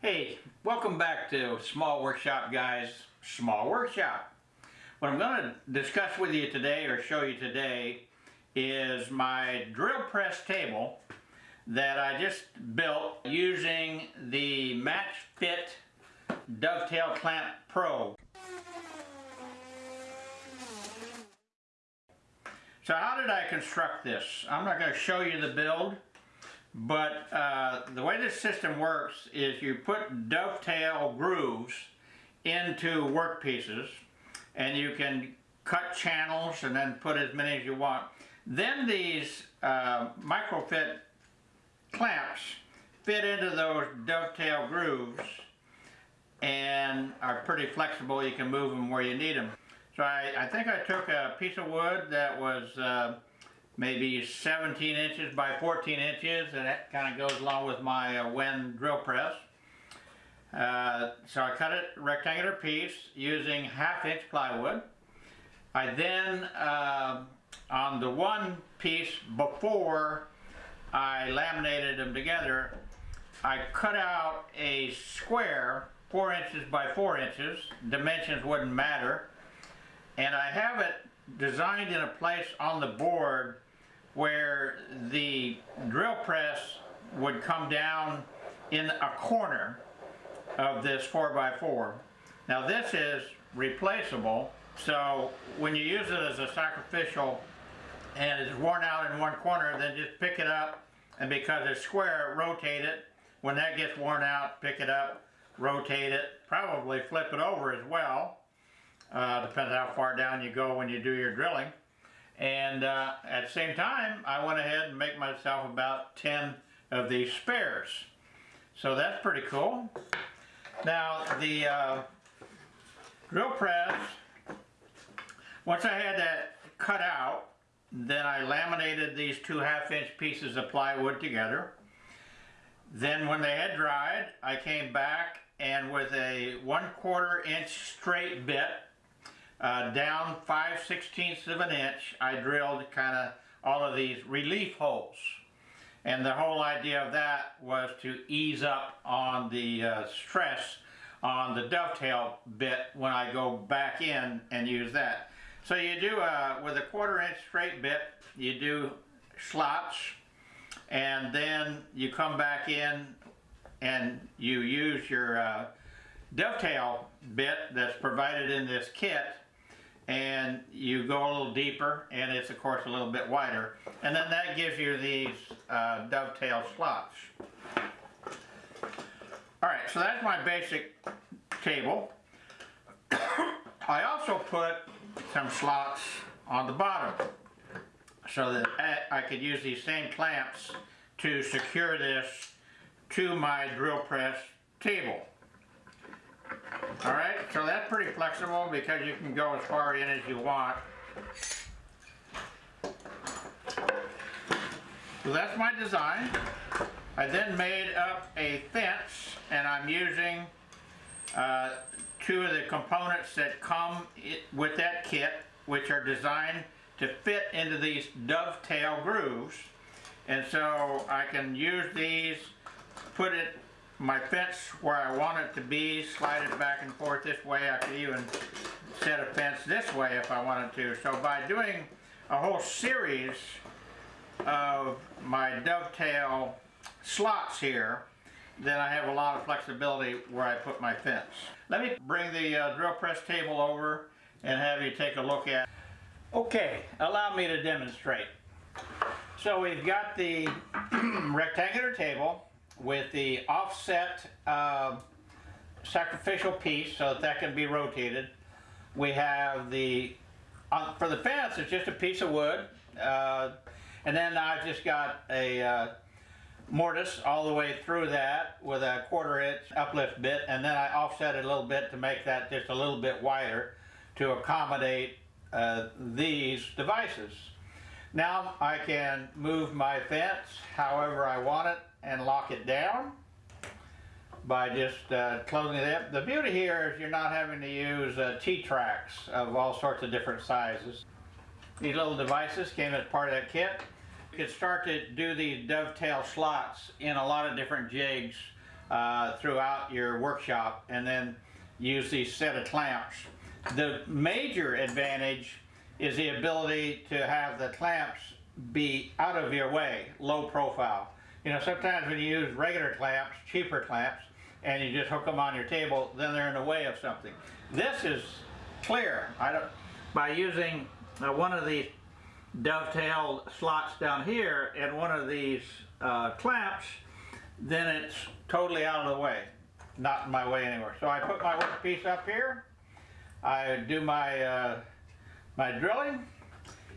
Hey, welcome back to Small Workshop Guys Small Workshop. What I'm going to discuss with you today or show you today is my drill press table that I just built using the Match Fit Dovetail Clamp Pro. So how did I construct this? I'm not going to show you the build but uh, the way this system works is you put dovetail grooves into work pieces and you can cut channels and then put as many as you want. Then these uh, microfit clamps fit into those dovetail grooves and are pretty flexible. You can move them where you need them. So I, I think I took a piece of wood that was uh, maybe 17 inches by 14 inches and that kind of goes along with my uh, Wen drill press. Uh, so I cut it rectangular piece using half inch plywood. I then, uh, on the one piece before I laminated them together, I cut out a square, four inches by four inches, dimensions wouldn't matter, and I have it designed in a place on the board where the drill press would come down in a corner of this 4x4. Now this is replaceable, so when you use it as a sacrificial and it's worn out in one corner, then just pick it up and because it's square, rotate it. When that gets worn out, pick it up, rotate it, probably flip it over as well. Uh, depends how far down you go when you do your drilling. And uh, at the same time, I went ahead and make myself about 10 of these spares. So that's pretty cool. Now the uh, drill press, once I had that cut out, then I laminated these two half inch pieces of plywood together. Then when they had dried, I came back and with a one quarter inch straight bit uh, down 5 sixteenths of an inch, I drilled kind of all of these relief holes. And the whole idea of that was to ease up on the uh, stress on the dovetail bit when I go back in and use that. So you do, uh, with a quarter inch straight bit, you do slots and then you come back in and you use your uh, dovetail bit that's provided in this kit and you go a little deeper and it's of course a little bit wider and then that gives you these uh, dovetail slots. Alright, so that's my basic table. I also put some slots on the bottom so that I could use these same clamps to secure this to my drill press table. Alright, so that's pretty flexible because you can go as far in as you want. So that's my design. I then made up a fence and I'm using uh, two of the components that come with that kit which are designed to fit into these dovetail grooves and so I can use these, put it my fence where I want it to be, slide it back and forth this way. I could even set a fence this way if I wanted to. So by doing a whole series of my dovetail slots here, then I have a lot of flexibility where I put my fence. Let me bring the uh, drill press table over and have you take a look at Okay, allow me to demonstrate. So we've got the rectangular table with the offset uh, sacrificial piece so that that can be rotated. We have the, uh, for the fence, it's just a piece of wood. Uh, and then I've just got a uh, mortise all the way through that with a quarter inch uplift bit. And then I offset it a little bit to make that just a little bit wider to accommodate uh, these devices. Now I can move my fence however I want it and lock it down by just uh, closing it up. The beauty here is you're not having to use uh, T-tracks of all sorts of different sizes. These little devices came as part of that kit. You could start to do these dovetail slots in a lot of different jigs uh, throughout your workshop and then use these set of clamps. The major advantage is the ability to have the clamps be out of your way, low profile. You know, sometimes when you use regular clamps, cheaper clamps, and you just hook them on your table, then they're in the way of something. This is clear. I don't, by using uh, one of these dovetail slots down here and one of these uh, clamps, then it's totally out of the way, not in my way anywhere. So I put my workpiece up here. I do my uh, my drilling.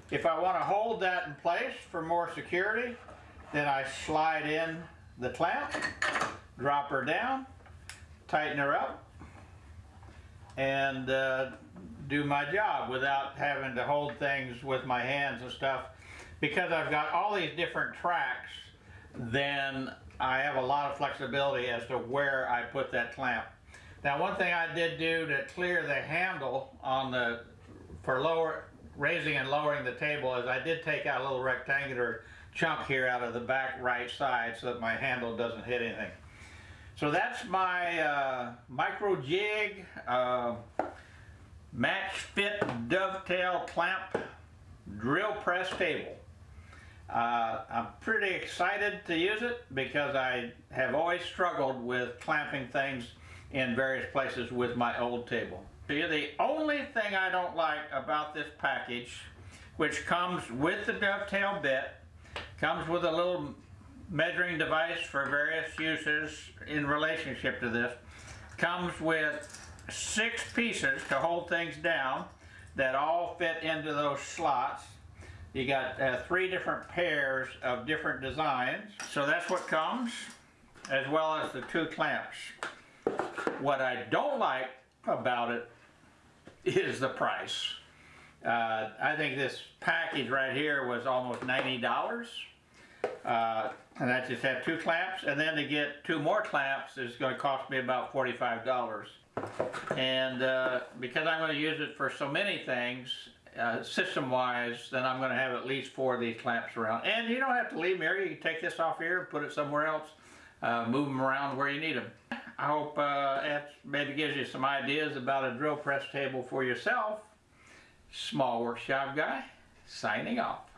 If I want to hold that in place for more security, then I slide in the clamp, drop her down, tighten her up, and uh, do my job without having to hold things with my hands and stuff. Because I've got all these different tracks, then I have a lot of flexibility as to where I put that clamp. Now one thing I did do to clear the handle on the, for lower, raising and lowering the table is I did take out a little rectangular chunk here out of the back right side so that my handle doesn't hit anything. So that's my uh, MicroJig uh, match fit dovetail clamp drill press table. Uh, I'm pretty excited to use it because I have always struggled with clamping things in various places with my old table. The only thing I don't like about this package, which comes with the dovetail bit, comes with a little measuring device for various uses in relationship to this, comes with six pieces to hold things down that all fit into those slots. You got uh, three different pairs of different designs. So that's what comes, as well as the two clamps. What I don't like about it is the price. Uh, I think this package right here was almost $90. Uh, and that just had two clamps, and then to get two more clamps is going to cost me about $45. And uh, because I'm going to use it for so many things, uh, system-wise, then I'm going to have at least four of these clamps around. And you don't have to leave them here. You can take this off here, put it somewhere else, uh, move them around where you need them. I hope uh, that maybe gives you some ideas about a drill press table for yourself. Small Workshop Guy, signing off.